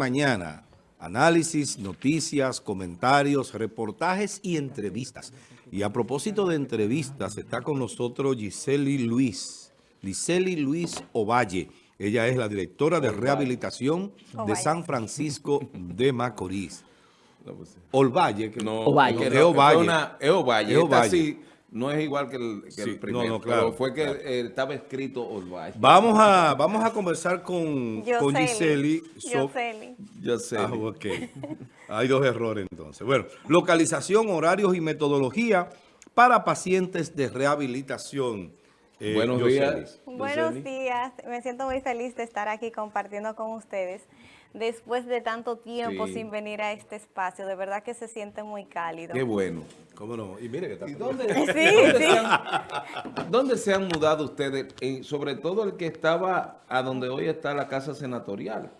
mañana. Análisis, noticias, comentarios, reportajes y entrevistas. Y a propósito de entrevistas, está con nosotros Giseli Luis, Giseli Luis Ovalle. Ella es la directora de rehabilitación de San Francisco de Macorís. Olvalle. Que no, Ovalle. es Ovalle. Es Ovalle. Ovalle. No es igual que el, que el primero, no, no, claro, pero fue que eh, estaba escrito Olvalle. Vamos a, vamos a conversar con, con Giseli. Yoseli. Yoseli. Ah, ok. Hay dos errores entonces. Bueno, localización, horarios y metodología para pacientes de rehabilitación. Eh, Buenos días. Buenos días. Me siento muy feliz de estar aquí compartiendo con ustedes después de tanto tiempo sin venir a este espacio. De verdad que se siente muy cálido. Qué bueno. ¿Cómo no? Y mire que está... ¿Y dónde, sí, ¿dónde, sí. Se han, ¿Dónde se han mudado ustedes? sobre todo el que estaba a donde hoy está la Casa Senatorial.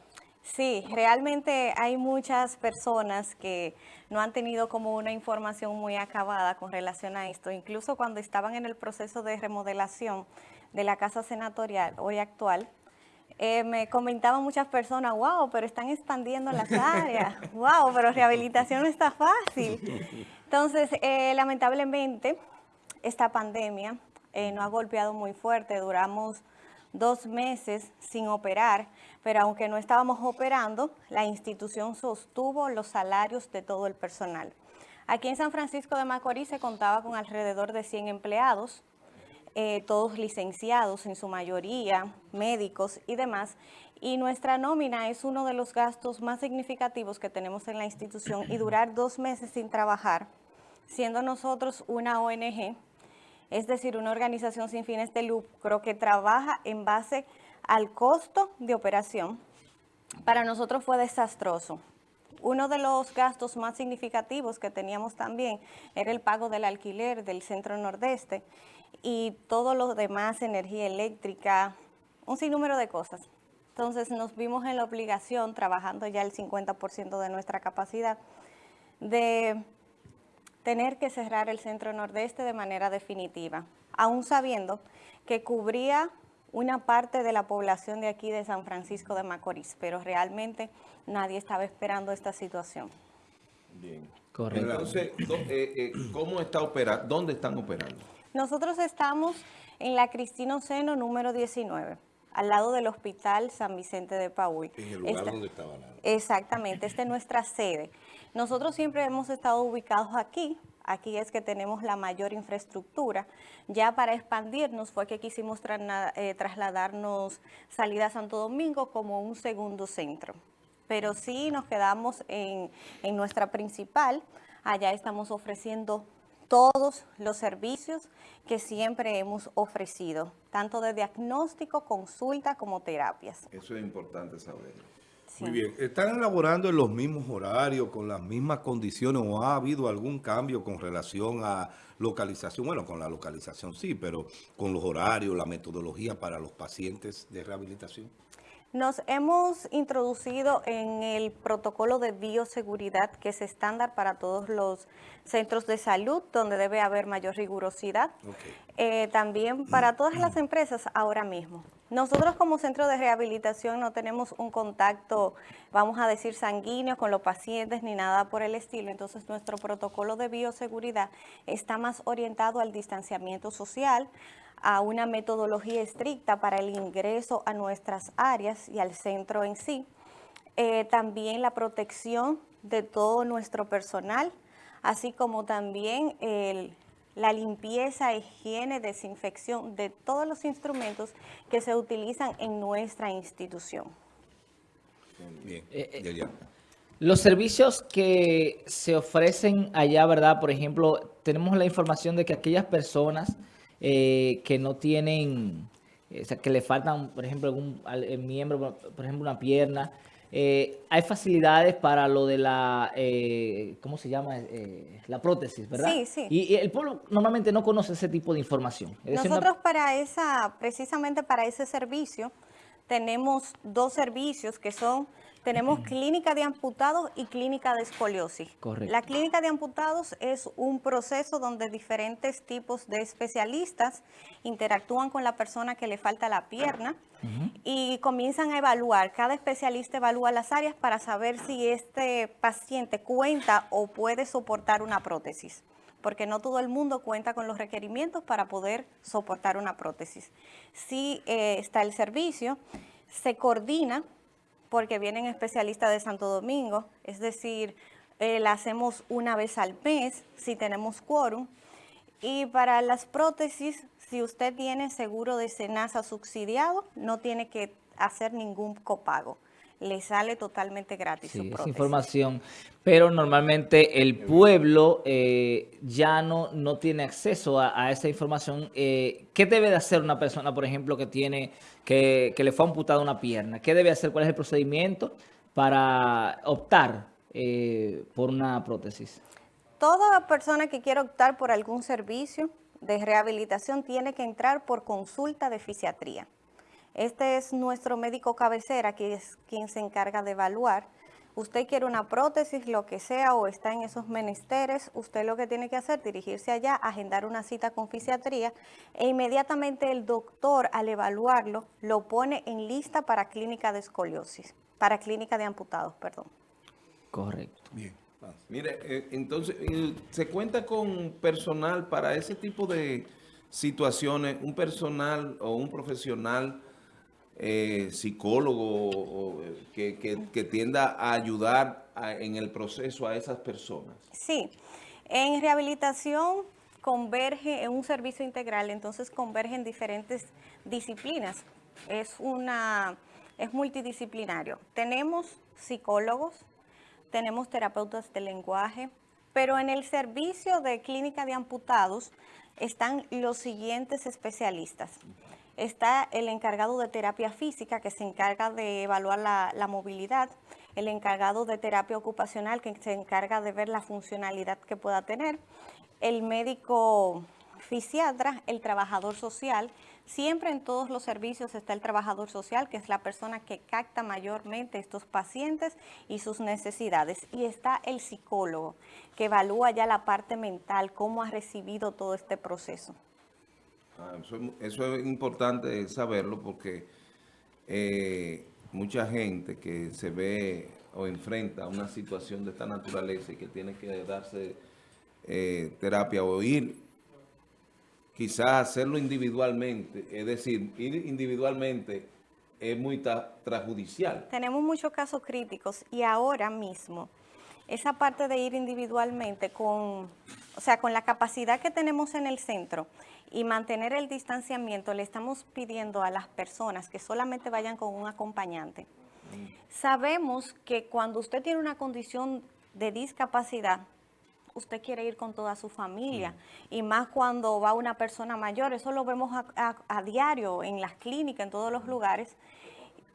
Sí, realmente hay muchas personas que no han tenido como una información muy acabada con relación a esto. Incluso cuando estaban en el proceso de remodelación de la Casa Senatorial, hoy actual, eh, me comentaban muchas personas, wow, pero están expandiendo las áreas, wow, pero rehabilitación no está fácil. Entonces, eh, lamentablemente, esta pandemia eh, nos ha golpeado muy fuerte, duramos dos meses sin operar, pero aunque no estábamos operando, la institución sostuvo los salarios de todo el personal. Aquí en San Francisco de Macorís se contaba con alrededor de 100 empleados, eh, todos licenciados en su mayoría, médicos y demás, y nuestra nómina es uno de los gastos más significativos que tenemos en la institución y durar dos meses sin trabajar, siendo nosotros una ONG, es decir, una organización sin fines de lucro que trabaja en base al costo de operación, para nosotros fue desastroso. Uno de los gastos más significativos que teníamos también era el pago del alquiler del centro nordeste y todo lo demás, energía eléctrica, un sinnúmero de cosas. Entonces nos vimos en la obligación, trabajando ya el 50% de nuestra capacidad, de tener que cerrar el centro nordeste de manera definitiva, aún sabiendo que cubría una parte de la población de aquí de San Francisco de Macorís, pero realmente nadie estaba esperando esta situación. Bien. Correcto. Entonces, eh, eh, ¿cómo está operando? ¿Dónde están operando? Nosotros estamos en la Cristino Seno número 19, al lado del Hospital San Vicente de Paúl. En el lugar donde estaba la... Exactamente, esta es nuestra sede. Nosotros siempre hemos estado ubicados aquí, aquí es que tenemos la mayor infraestructura. Ya para expandirnos fue que quisimos eh, trasladarnos salida a Santo Domingo como un segundo centro. Pero sí nos quedamos en, en nuestra principal, allá estamos ofreciendo todos los servicios que siempre hemos ofrecido, tanto de diagnóstico, consulta como terapias. Eso es importante saberlo. Muy bien. ¿Están elaborando en los mismos horarios, con las mismas condiciones o ha habido algún cambio con relación a localización? Bueno, con la localización sí, pero con los horarios, la metodología para los pacientes de rehabilitación. Nos hemos introducido en el protocolo de bioseguridad, que es estándar para todos los centros de salud, donde debe haber mayor rigurosidad. Eh, también para todas las empresas ahora mismo. Nosotros como centro de rehabilitación no tenemos un contacto, vamos a decir, sanguíneo con los pacientes ni nada por el estilo. Entonces nuestro protocolo de bioseguridad está más orientado al distanciamiento social, a una metodología estricta para el ingreso a nuestras áreas y al centro en sí. Eh, también la protección de todo nuestro personal, así como también la limpieza, higiene, desinfección de todos los instrumentos que se utilizan en nuestra institución. Bien, eh, eh, Los servicios que se ofrecen allá, ¿verdad? Por ejemplo, tenemos la información de que aquellas personas eh, que no tienen, eh, o sea, que le faltan, por ejemplo, algún miembro, por ejemplo, una pierna. Eh, hay facilidades para lo de la, ¿cómo se llama? la prótesis, ¿verdad? Sí, sí. Y, el pueblo normalmente no conoce ese tipo de información. Nosotros para esa, precisamente para ese servicio, tenemos dos servicios que son Tenemos clínica de amputados y clínica de escoliosis. Correcto. La clínica de amputados es un proceso donde diferentes tipos de especialistas interactúan con la persona que le falta la pierna y comienzan a evaluar. Cada especialista evalúa las áreas para saber si este paciente cuenta o puede soportar una prótesis porque no todo el mundo cuenta con los requerimientos para poder soportar una prótesis. Si eh, está el servicio, se coordina porque vienen especialistas de Santo Domingo, es decir, eh, la hacemos una vez al mes si tenemos quórum. Y para las prótesis, si usted tiene seguro de SENASA subsidiado, no tiene que hacer ningún copago. Le sale totalmente gratis su Sí, esa prótesis. información. Pero normalmente el pueblo eh, ya no, no tiene acceso a, a esa información. Eh, ¿Qué debe de hacer una persona, por ejemplo, que tiene que, que le fue amputada una pierna? ¿Qué debe hacer? ¿Cuál es el procedimiento para optar eh, por una prótesis? Toda persona que quiera optar por algún servicio de rehabilitación tiene que entrar por consulta de fisiatría. Este es nuestro médico cabecera, que es quien se encarga de evaluar. Usted quiere una prótesis, lo que sea, o está en esos menesteres, usted lo que tiene que hacer es dirigirse allá, agendar una cita con fisiatría e inmediatamente el doctor al evaluarlo lo pone en lista para clínica de escoliosis, para clínica de amputados, perdón. Correcto. Bien. Mire, eh, entonces, eh, ¿se cuenta con personal para ese tipo de situaciones? ¿Un personal o un profesional eh, psicólogo eh, que tienda a ayudar a- en el proceso a esas personas? Sí, en rehabilitación converge en un servicio integral, entonces convergen diferentes disciplinas. Es una es multidisciplinario. Tenemos psicólogos, tenemos terapeutas de lenguaje, pero en el servicio de clínica de amputados están los siguientes especialistas. Está el encargado de terapia física que se encarga de evaluar la, movilidad, el encargado de terapia ocupacional que se encarga de ver la funcionalidad que pueda tener, el médico fisiatra, el trabajador social. Siempre en todos los servicios está el trabajador social, que es la persona que capta mayormente estos pacientes y sus necesidades. Y está el psicólogo, que evalúa ya la parte mental, cómo ha recibido todo este proceso. Ah, eso, es importante saberlo porque eh, mucha gente que se ve o enfrenta a una situación de esta naturaleza y que tiene que darse eh, terapia o ir, quizás hacerlo individualmente, es decir, ir individualmente es muy trasjudicial. Tenemos muchos casos críticos y ahora mismo esa parte de ir individualmente con, o sea, con la capacidad que tenemos en el centro y mantener el distanciamiento, le estamos pidiendo a las personas que solamente vayan con un acompañante. Sabemos que cuando usted tiene una condición de discapacidad, usted quiere ir con toda su familia y más cuando va una persona mayor, eso lo vemos a, a- a diario en las clínicas, en todos los lugares.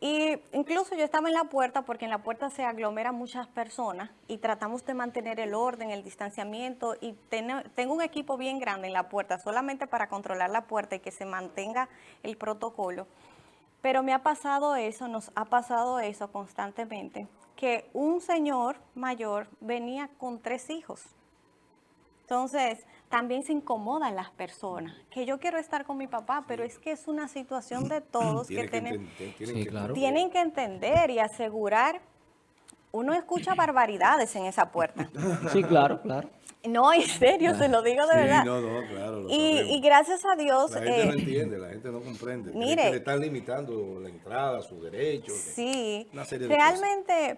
Y incluso yo estaba en la puerta porque en la puerta se aglomeran muchas personas y tratamos de mantener el orden, el distanciamiento y tene- tengo un equipo bien grande en la puerta solamente para controlar la puerta y que se mantenga el protocolo. Pero me ha pasado eso, nos ha pasado eso constantemente, que un señor mayor venía con tres hijos. Entonces, también se incomodan las personas, que yo quiero estar con mi papá, pero es que es una situación de todos que, Tiene que tienen, tienen Sí, que claro. tienen que entender y asegurar. Uno escucha barbaridades en esa puerta. Sí, claro, claro. No, en serio, se lo digo de Sí, verdad. no, no, claro, y, y gracias a Dios, La gente no eh, entiende, la gente no comprende. Mire. que le están limitando la entrada, sus derechos. Sí, Una serie de realmente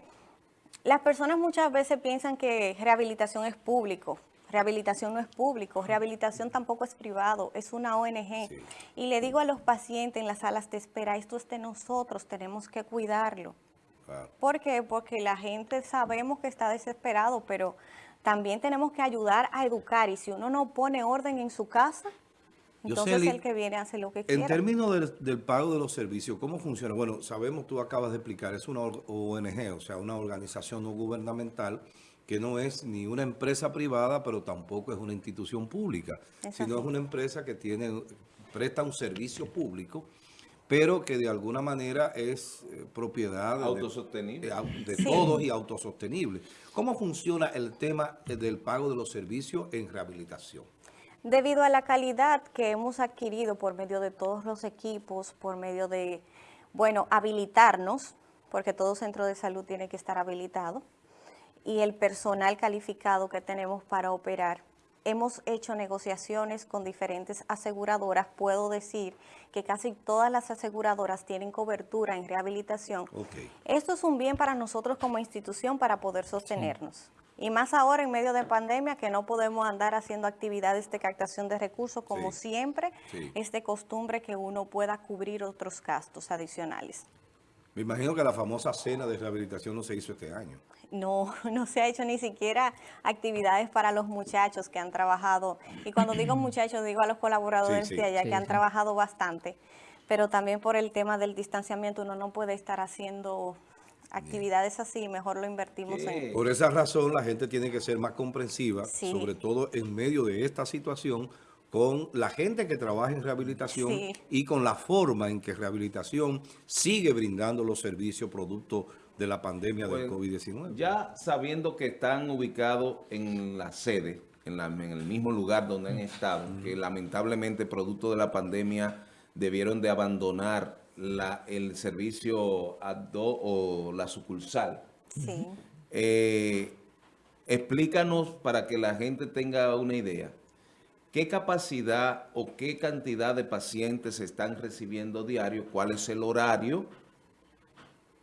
las personas muchas veces piensan que rehabilitación es público. Rehabilitación no es público, rehabilitación tampoco es privado, es una ONG. Sí. Y le digo a los pacientes en las salas de espera, esto es de nosotros, tenemos que cuidarlo. Claro. ¿Por qué? Porque la gente sabemos que está desesperado, pero también tenemos que ayudar a educar. Y si uno no pone orden en su casa, entonces Yoseli, el que viene hace lo que En quiera. términos del, del pago de los servicios, ¿cómo funciona? Bueno, sabemos, tú acabas de explicar, es una ONG, o sea, una organización no gubernamental que no es ni una empresa privada, pero tampoco es una institución pública, Es sino así. es una empresa que tiene presta un servicio público, pero que de alguna manera es eh, propiedad de- Autosostenible. de, au- de Sí. todos y autosostenible. ¿Cómo funciona el tema eh, del pago de los servicios en rehabilitación? Debido a la calidad que hemos adquirido por medio de todos los equipos, por medio de, bueno, habilitarnos, porque todo centro de salud tiene que estar habilitado, y el personal calificado que tenemos para operar. Hemos hecho negociaciones con diferentes aseguradoras. Puedo decir que casi todas las aseguradoras tienen cobertura en rehabilitación. Esto es un bien para nosotros como institución para poder sostenernos. Y más ahora en medio de pandemia que no podemos andar haciendo actividades de captación de recursos como Sí. siempre, Sí. es de costumbre que uno pueda cubrir otros gastos adicionales. Me imagino que la famosa cena de rehabilitación no se hizo este año. No, no se ha hecho ni siquiera actividades para los muchachos que han trabajado. Y cuando digo muchachos, digo a los colaboradores Sí, sí. de allá Sí, que han trabajado bastante. Pero también por el tema del distanciamiento, uno no puede estar haciendo actividades así, mejor lo invertimos ¿Qué? en... Por esa razón la gente tiene que ser más comprensiva, Sí. sobre todo en medio de esta situación, con la gente que trabaja en rehabilitación Sí. y con la forma en que rehabilitación sigue brindando los servicios producto de la pandemia del Bueno, COVID-19. Ya sabiendo que están ubicados en la sede, en, la- en el mismo lugar donde han estado, que lamentablemente producto de la pandemia debieron de abandonar la- el servicio ADO o la sucursal. Sí. Eh, explícanos para que la gente tenga una idea. ¿Qué capacidad o qué cantidad de pacientes están recibiendo diario? ¿Cuál es el horario?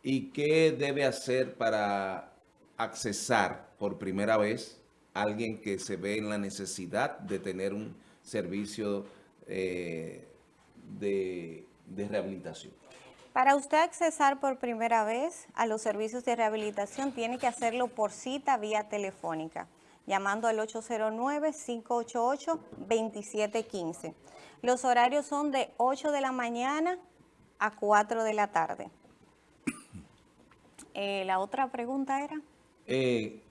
¿Y qué debe hacer para accesar por primera vez a alguien que se ve en la necesidad de tener un servicio eh, de, de rehabilitación? Para usted accesar por primera vez a los servicios de rehabilitación, tiene que hacerlo por cita vía telefónica, llamando al 809-588-2715. Los horarios son de 8 de la mañana a 4 de la tarde. Eh, la otra pregunta era... Eh,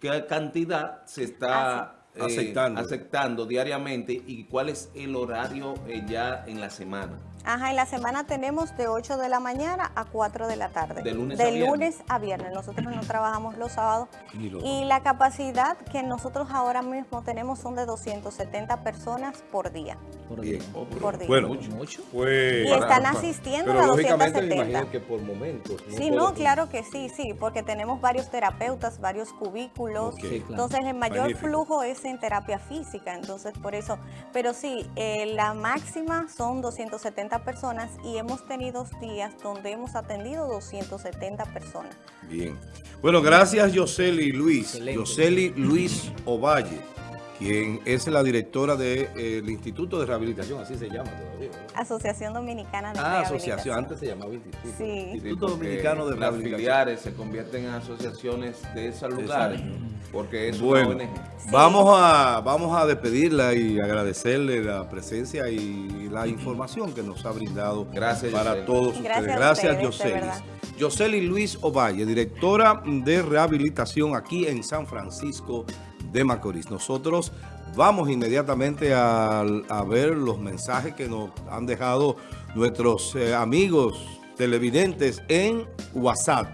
¿Qué cantidad se está eh, Aceptando. aceptando diariamente y cuál es el horario eh, ya en la semana? Ajá, en la semana tenemos de 8 de la mañana a 4 de la tarde. De lunes a viernes. lunes a viernes. Nosotros no trabajamos los sábados. Los Y la capacidad que nosotros ahora mismo tenemos son de 270 personas por día. Por día. Oh, pero- Por día. Bueno, Mucho. pues... Y están para- asistiendo Pero a lógicamente me 270. imagino que por momentos. Sí, no, claro que sí, sí, porque tenemos varios terapeutas, varios cubículos. Ok. Sí, claro. Entonces, el mayor Magnífico. flujo es en terapia física, entonces por eso. Pero sí, eh, la máxima son 270 personas y hemos tenido días donde hemos atendido 270 personas. Bien. Bueno, gracias Yoseli Luis. Yoseli Luis Ovalle, quien es la directora del Instituto de Rehabilitación, así se llama todavía. ¿verdad? Asociación Dominicana de Ah, Rehabilitación. asociación, antes se llamaba Instituto. Sí. Instituto porque Dominicano de Las Rehabilitación. filiares se convierten en asociaciones de esos lugares, porque es Bueno, una ONG. vamos a vamos a despedirla y agradecerle la presencia y la información que nos ha brindado Gracias, para Yoseli. todos ustedes. Gracias Gracias, ustedes, de Yoseli. verdad. Yoseli Luis Ovalle, directora de rehabilitación aquí en San Francisco de Macorís. Nosotros vamos inmediatamente a, ver los mensajes que nos han dejado nuestros eh, amigos televidentes en WhatsApp.